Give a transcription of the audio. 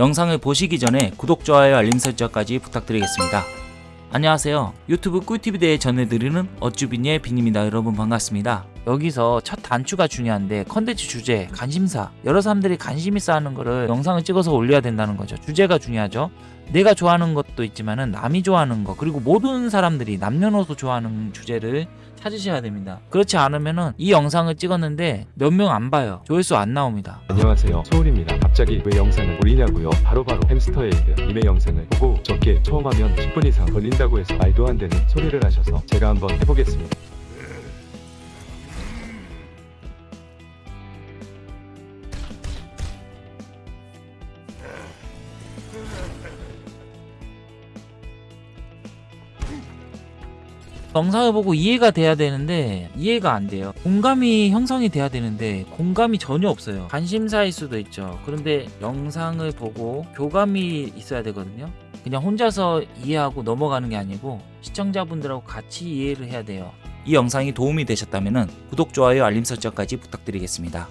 영상을 보시기 전에 구독, 좋아요, 알림 설정까지 부탁드리겠습니다. 안녕하세요. 유튜브 꿀팁을 전해드리는 어쭈빈의 빈입니다. 여러분 반갑습니다. 여기서 첫 단추가 중요한데 컨텐츠 주제, 관심사 여러 사람들이 관심 있어 하는 거를 영상을 찍어서 올려야 된다는 거죠. 주제가 중요하죠. 내가 좋아하는 것도 있지만 은 남이 좋아하는 거 그리고 모든 사람들이 남녀노소 좋아하는 주제를 찾으셔야 됩니다. 그렇지 않으면은 이 영상을 찍었는데 몇 명 안 봐요. 조회수 안 나옵니다. 안녕하세요 소울입니다 갑자기 왜 영상을 올리냐고요 바로바로 햄스터에게 이메 영상을 보고 적게 처음 하면 10분 이상 걸린다고 해서 말도 안 되는 소리를 하셔서 제가 한번 해보겠습니다 영상을 보고 이해가 돼야 되는데 이해가 안 돼요. 공감이 형성이 돼야 되는데 공감이 전혀 없어요. 관심사일 수도 있죠. 그런데 영상을 보고 교감이 있어야 되거든요. 그냥 혼자서 이해하고 넘어가는 게 아니고 시청자분들하고 같이 이해를 해야 돼요. 이 영상이 도움이 되셨다면 구독, 좋아요, 알림 설정까지 부탁드리겠습니다.